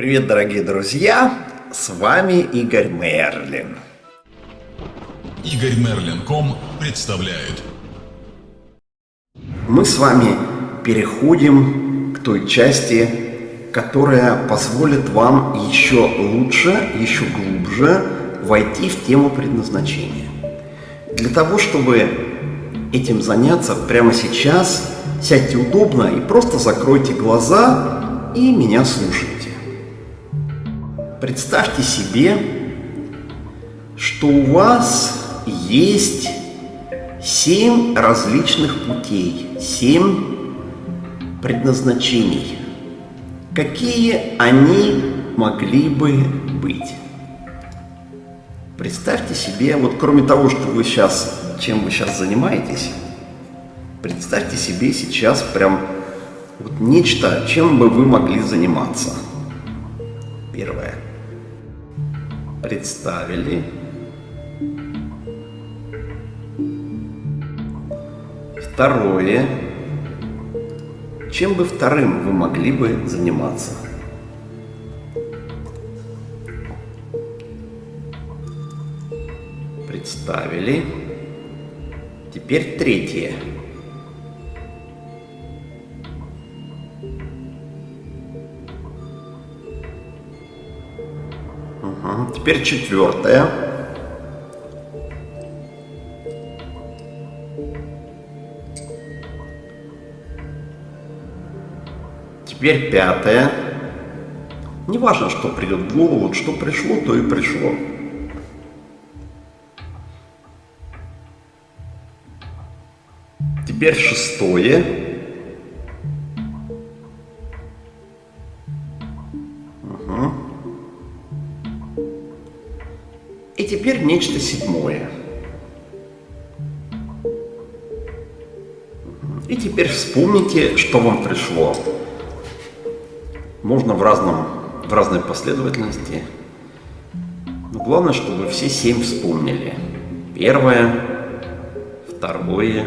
Привет, дорогие друзья! С вами Игорь Мерлин. Игорь Мерлин.ком представляет. Мы с вами переходим к той части, которая позволит вам еще лучше, еще глубже войти в тему предназначения. Для того, чтобы этим заняться прямо сейчас, сядьте удобно и просто закройте глаза и меня слушайте. Представьте себе, что у вас есть семь различных путей, семь предназначений. Какие они могли бы быть? Представьте себе, вот кроме того, что вы сейчас, чем вы сейчас занимаетесь, представьте себе сейчас прям вот нечто, чем бы вы могли заниматься. Первое представили. Второе. Чем бы вторым вы могли бы заниматься? Представили. Теперь третье. Теперь четвертое. Теперь пятое. Не важно, что придет в голову, вот что пришло, то и пришло. Теперь шестое. Теперь нечто седьмое. И теперь вспомните, что вам пришло. Можно в, разном, в разной последовательности. Но главное, чтобы все семь вспомнили. Первое, второе,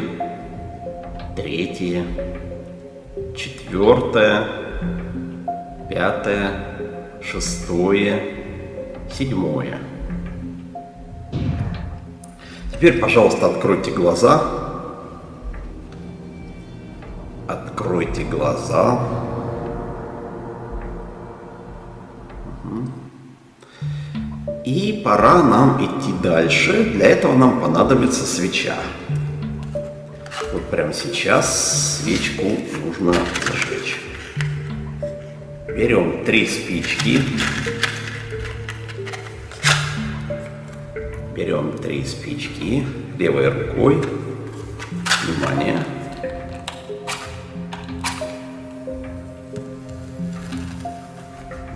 третье, четвертое, пятое, шестое, седьмое. Теперь, пожалуйста, откройте глаза. Откройте глаза. И пора нам идти дальше. Для этого нам понадобится свеча. Вот прямо сейчас свечку нужно зажечь. Берем три спички. Берем три спички левой рукой. Внимание.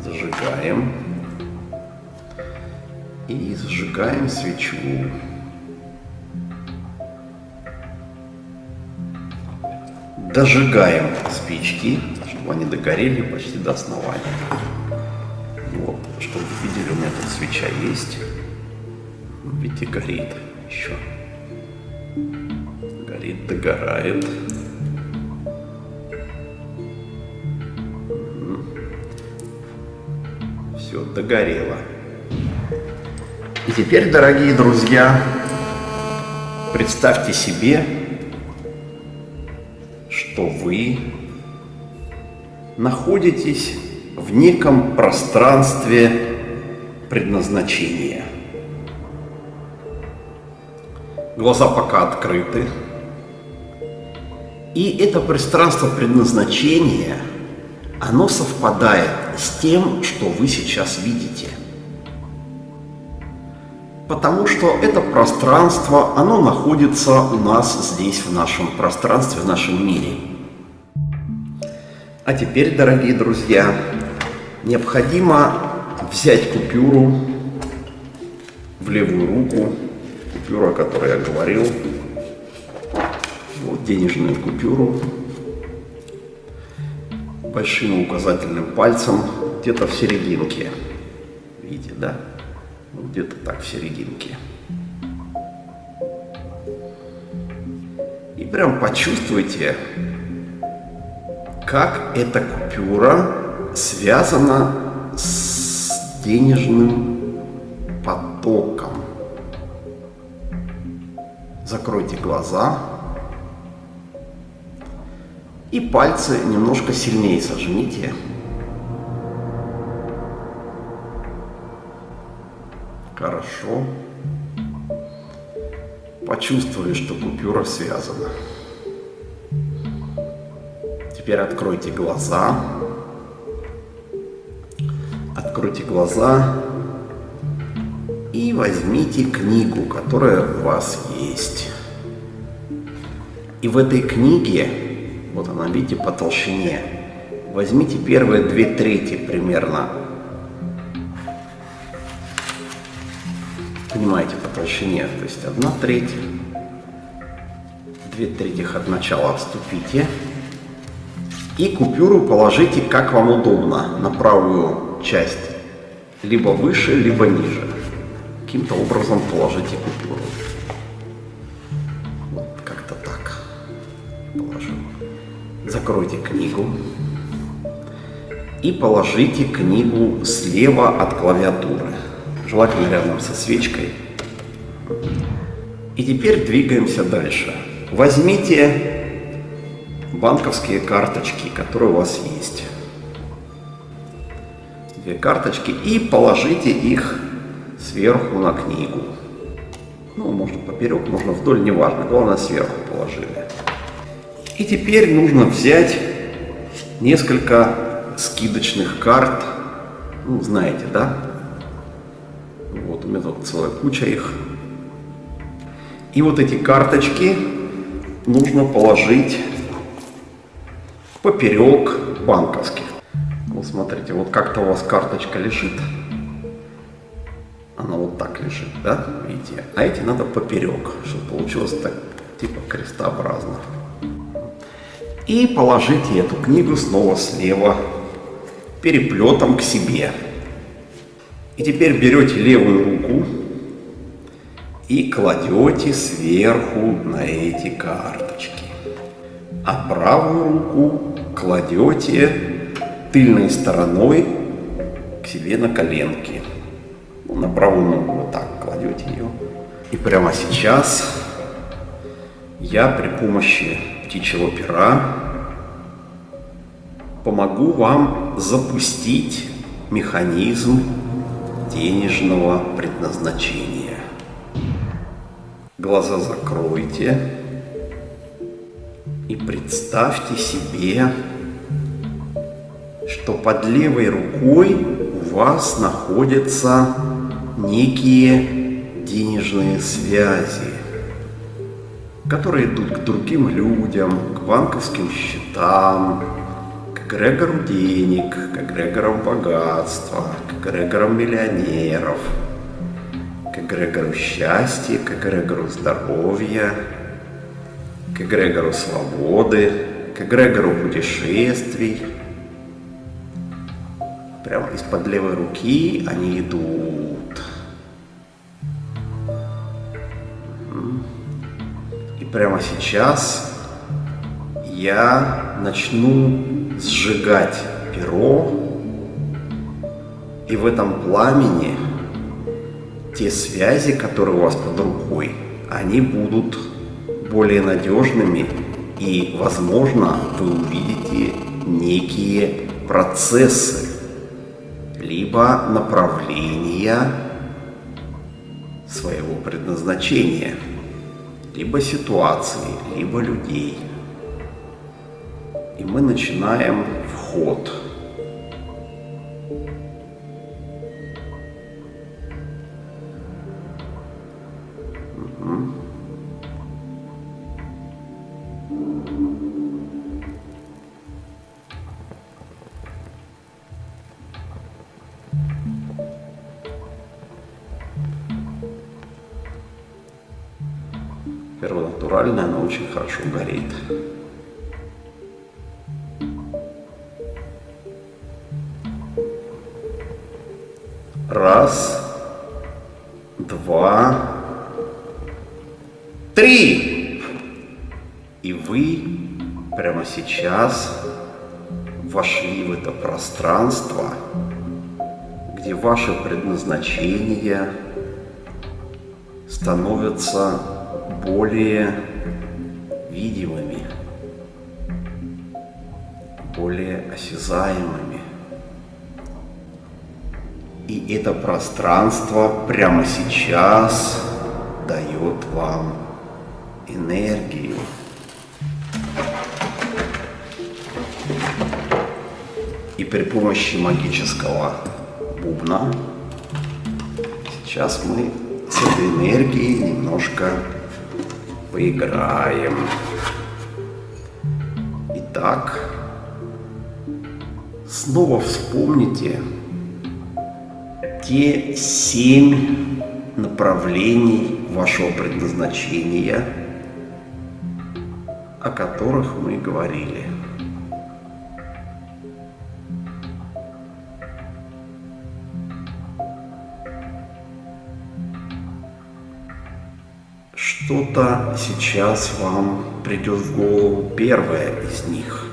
Зажигаем. И зажигаем свечу. Дожигаем спички, чтобы они догорели почти до основания. Вот, чтобы вы видели, у меня тут свеча есть. Видите, горит еще. Горит, догорает. Все, догорело. И теперь, дорогие друзья, представьте себе, что вы находитесь в неком пространстве предназначения – глаза пока открыты. И это пространство предназначения, оно совпадает с тем, что вы сейчас видите. Потому что это пространство, оно находится у нас здесь, в нашем пространстве, в нашем мире. А теперь, дорогие друзья, необходимо взять купюру в левую руку купюра, о которой я говорил. Вот денежную купюру. Большим указательным пальцем где-то в серединке. Видите, да? Где-то так в серединке. И прям почувствуйте, как эта купюра связана с денежным потоком. Закройте глаза. И пальцы немножко сильнее сожмите. Хорошо. Почувствовали, что купюра связана. Теперь откройте глаза. Откройте глаза и возьмите книгу, которая у вас есть. И в этой книге, вот она, видите, по толщине, возьмите первые две трети примерно. Понимаете, по толщине, то есть одна треть, две трети от начала отступите. И купюру положите, как вам удобно, на правую часть. Либо выше, либо ниже каким-то образом положите купюру. Закройте книгу и положите книгу слева от клавиатуры, желательно рядом со свечкой. И теперь двигаемся дальше. Возьмите банковские карточки, которые у вас есть. Две карточки и положите их сверху на книгу. Ну, можно поперек, можно вдоль, неважно. Главное, сверху положили. И теперь нужно взять несколько скидочных карт. Ну, знаете, да? Вот у меня тут целая куча их. И вот эти карточки нужно положить поперек банковских. Вот смотрите, вот как-то у вас карточка лежит она вот так лежит, да, видите? А эти надо поперек, чтобы получилось так, типа крестообразно. И положите эту книгу снова слева, переплетом к себе. И теперь берете левую руку и кладете сверху на эти карточки. А правую руку кладете тыльной стороной к себе на коленки на правую ногу вот так кладете ее. И прямо сейчас я при помощи птичьего пера помогу вам запустить механизм денежного предназначения. Глаза закройте и представьте себе, что под левой рукой у вас находится некие денежные связи, которые идут к другим людям, к банковским счетам, к эгрегору денег, к эгрегорам богатства, к эгрегорам миллионеров, к эгрегору счастья, к эгрегору здоровья, к эгрегору свободы, к эгрегору путешествий. Прямо из-под левой руки они идут прямо сейчас я начну сжигать перо, и в этом пламени те связи, которые у вас под рукой, они будут более надежными, и, возможно, вы увидите некие процессы, либо направления своего предназначения – либо ситуации, либо людей. И мы начинаем вход. Первонатуральная, она очень хорошо горит. Раз, два, три. И вы прямо сейчас вошли в это пространство где ваше предназначение становятся более видимыми, более осязаемыми. И это пространство прямо сейчас дает вам энергию. И при помощи магического бубна сейчас мы с этой энергией немножко поиграем. Итак, снова вспомните те семь направлений вашего предназначения, о которых мы говорили. Что-то сейчас вам придет в голову первое из них.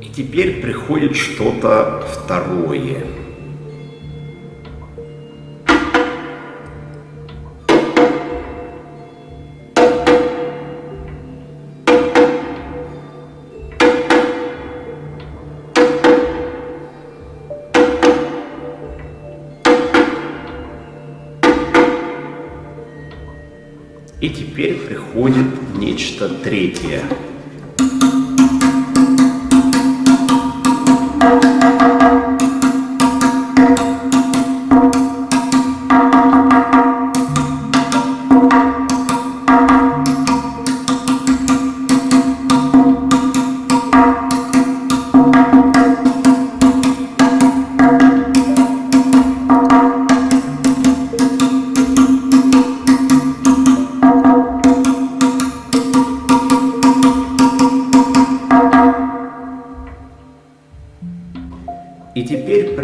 И теперь приходит что-то второе. Нечто третье.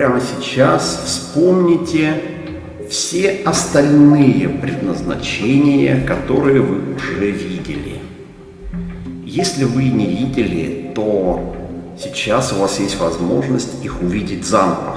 Прямо сейчас вспомните все остальные предназначения, которые вы уже видели. Если вы не видели, то сейчас у вас есть возможность их увидеть заново.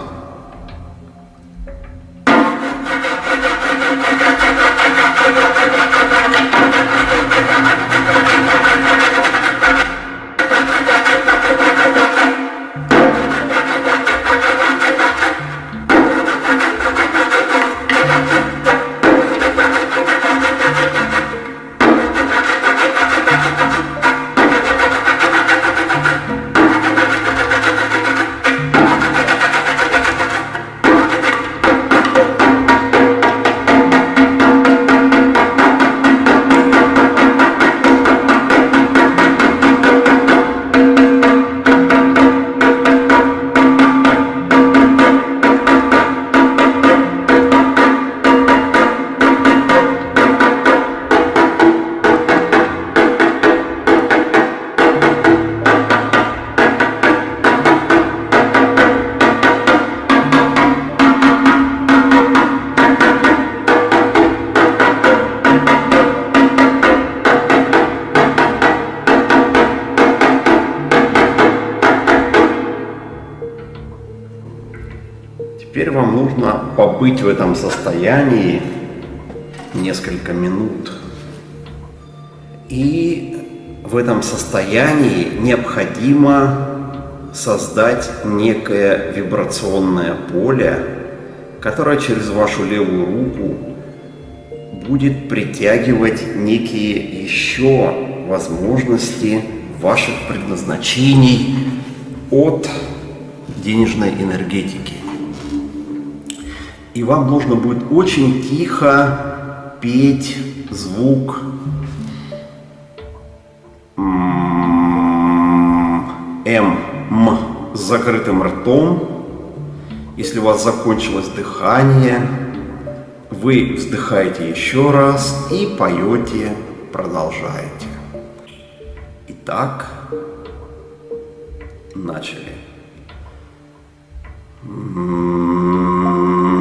Побыть в этом состоянии несколько минут. И в этом состоянии необходимо создать некое вибрационное поле, которое через вашу левую руку будет притягивать некие еще возможности ваших предназначений от денежной энергетики. И вам нужно будет очень тихо петь звук М, М, с закрытым ртом. Если у вас закончилось дыхание, вы вздыхаете еще раз и поете, продолжаете. Итак, начали. М,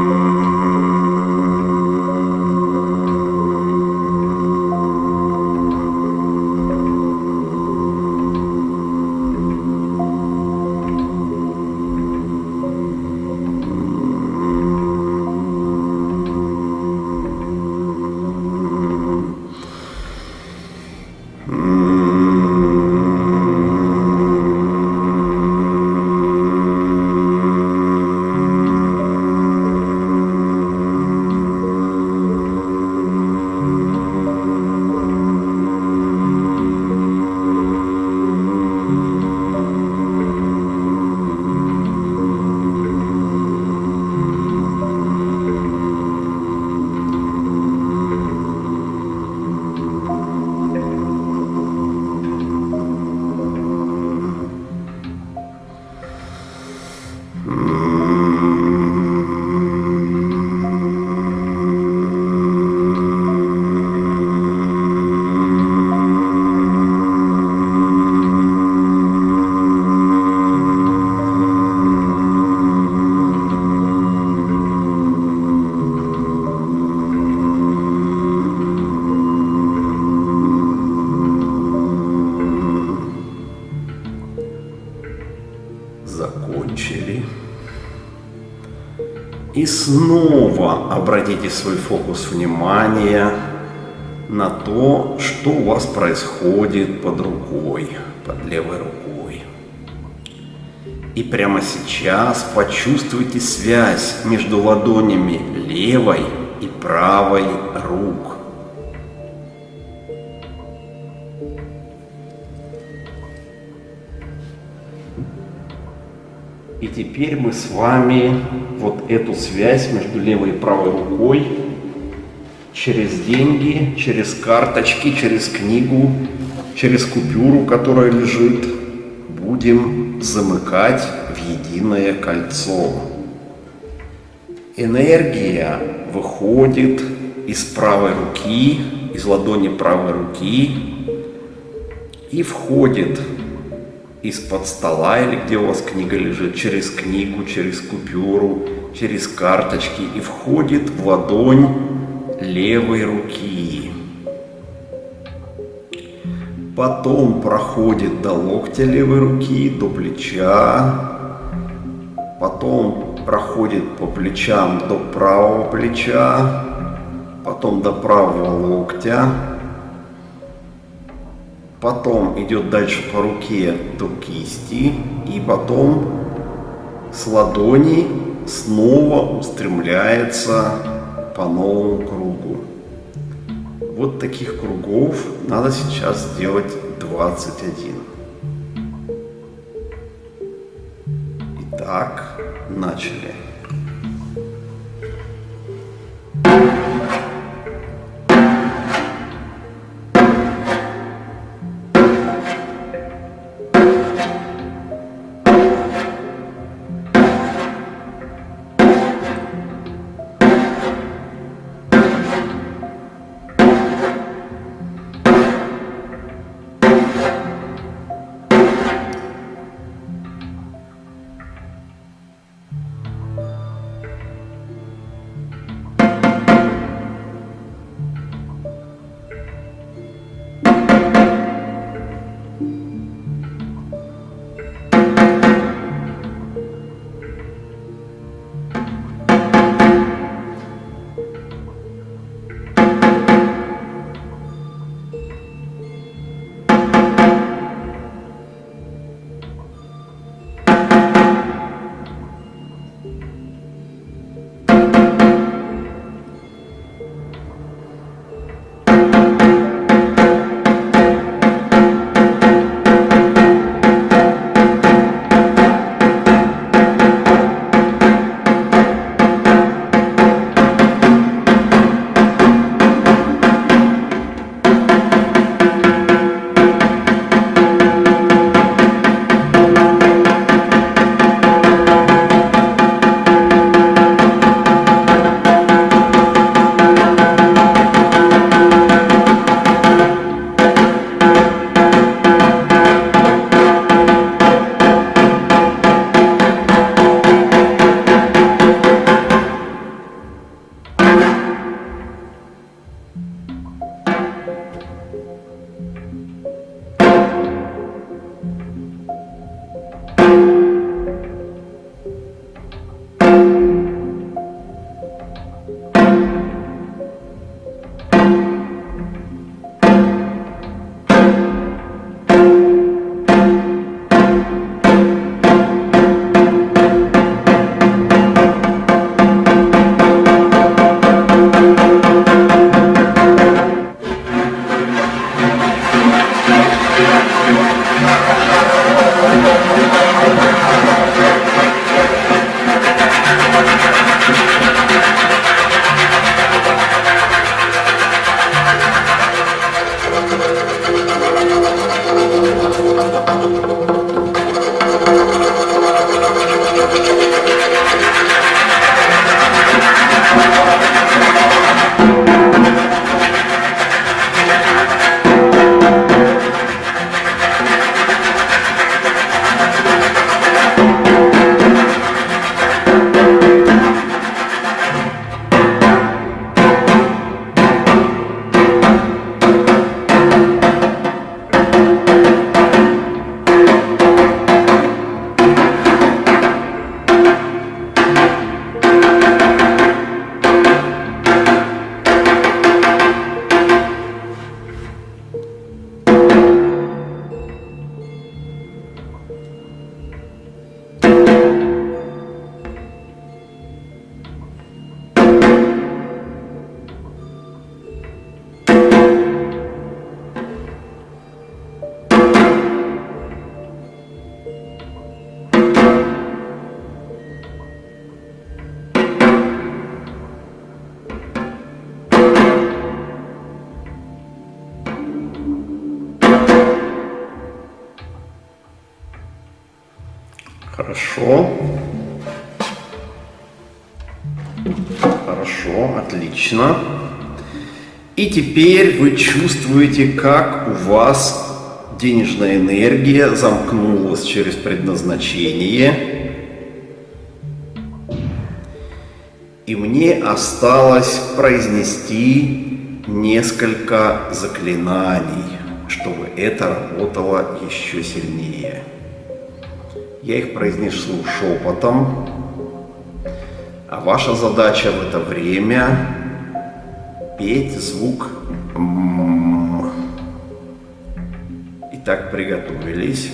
снова обратите свой фокус внимания на то, что у вас происходит под рукой, под левой рукой. И прямо сейчас почувствуйте связь между ладонями левой и правой рук. И теперь мы с вами вот эту связь между левой и правой рукой через деньги, через карточки, через книгу, через купюру, которая лежит, будем замыкать в единое кольцо. Энергия выходит из правой руки, из ладони правой руки и входит из-под стола или где у вас книга лежит, через книгу, через купюру, через карточки и входит в ладонь левой руки. Потом проходит до локтя левой руки, до плеча. Потом проходит по плечам до правого плеча. Потом до правого локтя потом идет дальше по руке до кисти, и потом с ладони снова устремляется по новому кругу. Вот таких кругов надо сейчас сделать 21. Итак, начали. Хорошо. Хорошо, отлично. И теперь вы чувствуете, как у вас денежная энергия замкнулась через предназначение. И мне осталось произнести несколько заклинаний, чтобы это работало еще сильнее. Я их произнесу шепотом, а ваша задача в это время петь звук «м». Итак, приготовились.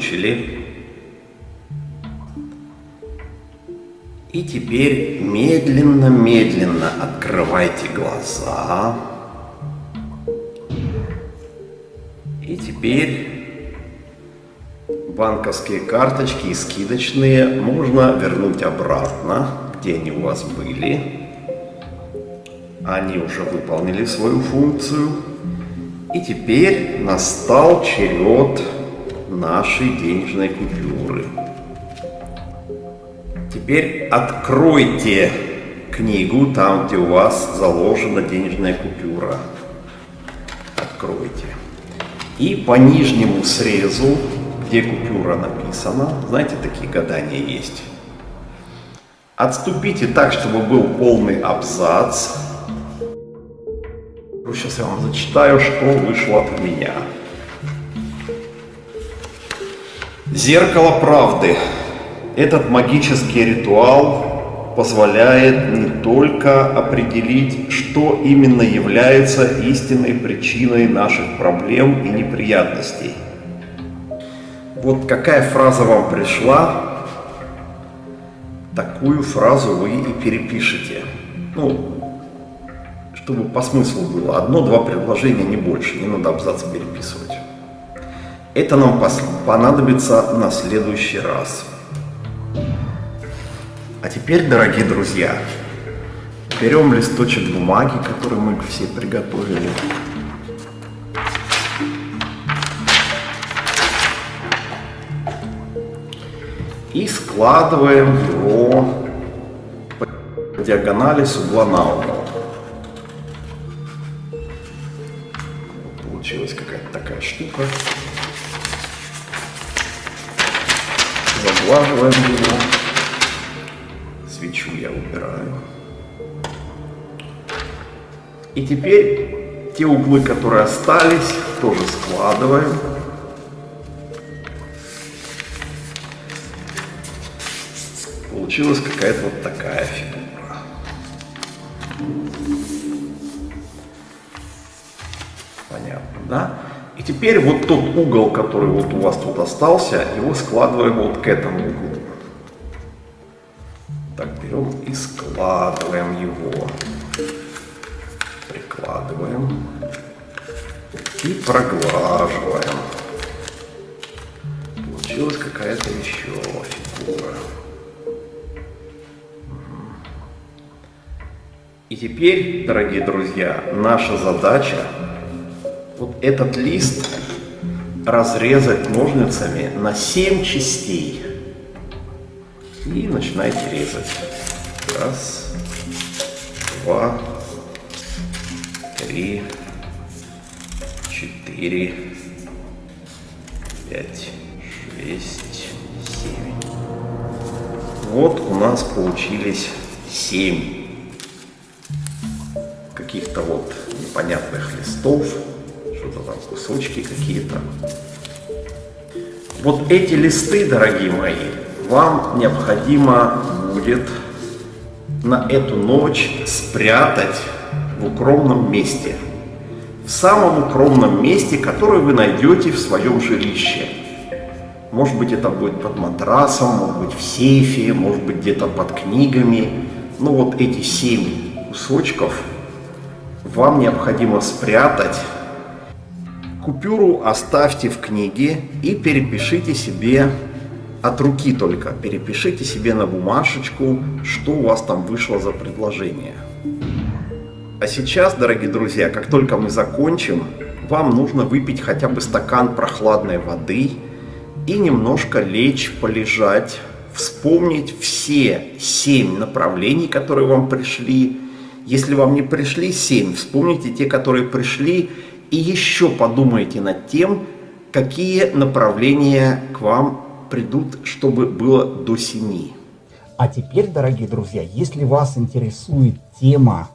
Закончили. И теперь медленно-медленно открывайте глаза. И теперь банковские карточки и скидочные можно вернуть обратно, где они у вас были. Они уже выполнили свою функцию. И теперь настал черед нашей денежной купюры. Теперь откройте книгу там, где у вас заложена денежная купюра. Откройте. И по нижнему срезу, где купюра написана, знаете, такие гадания есть. Отступите так, чтобы был полный абзац. Сейчас я вам зачитаю, что вышло от меня. Зеркало правды. Этот магический ритуал позволяет не только определить, что именно является истинной причиной наших проблем и неприятностей. Вот какая фраза вам пришла, такую фразу вы и перепишите. Ну, чтобы по смыслу было. Одно-два предложения, не больше, не надо абзац переписывать. Это нам понадобится на следующий раз. А теперь, дорогие друзья, берем листочек бумаги, который мы все приготовили. И складываем его по диагонали с угла на угол. Получилась какая-то такая штука. Теперь те углы, которые остались, тоже складываем. Получилась какая-то вот такая фигура. Да? И теперь вот тот угол, который вот у вас тут остался, его складываем вот к этому углу. Так, берем и складываем его. Прикладываем. И проглаживаем. Получилась какая-то еще фигура. И теперь, дорогие друзья, наша задача вот этот лист разрезать ножницами на 7 частей. И начинайте резать. Раз, два, три, четыре, пять, шесть, семь. Вот у нас получились семь каких-то вот непонятных листов что-то там, кусочки какие-то. Вот эти листы, дорогие мои, вам необходимо будет на эту ночь спрятать в укромном месте. В самом укромном месте, которое вы найдете в своем жилище. Может быть, это будет под матрасом, может быть, в сейфе, может быть, где-то под книгами. Но вот эти семь кусочков вам необходимо спрятать Купюру оставьте в книге и перепишите себе от руки только. Перепишите себе на бумажечку, что у вас там вышло за предложение. А сейчас, дорогие друзья, как только мы закончим, вам нужно выпить хотя бы стакан прохладной воды и немножко лечь, полежать, вспомнить все семь направлений, которые вам пришли. Если вам не пришли семь, вспомните те, которые пришли, и еще подумайте над тем, какие направления к вам придут, чтобы было до 7. А теперь, дорогие друзья, если вас интересует тема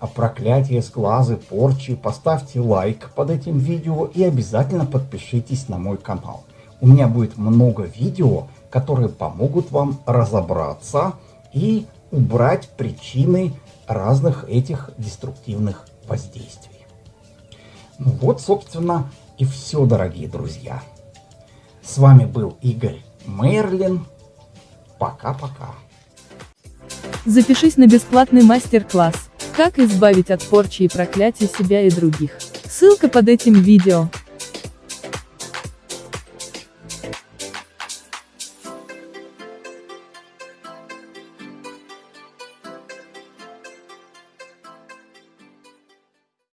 о проклятии с глазы, порчи, поставьте лайк под этим видео и обязательно подпишитесь на мой канал. У меня будет много видео, которые помогут вам разобраться и убрать причины разных этих деструктивных воздействий. Ну вот, собственно, и все, дорогие друзья. С вами был Игорь Мерлин. Пока-пока. Запишись на бесплатный мастер-класс «Как избавить от порчи и проклятия себя и других». Ссылка под этим видео.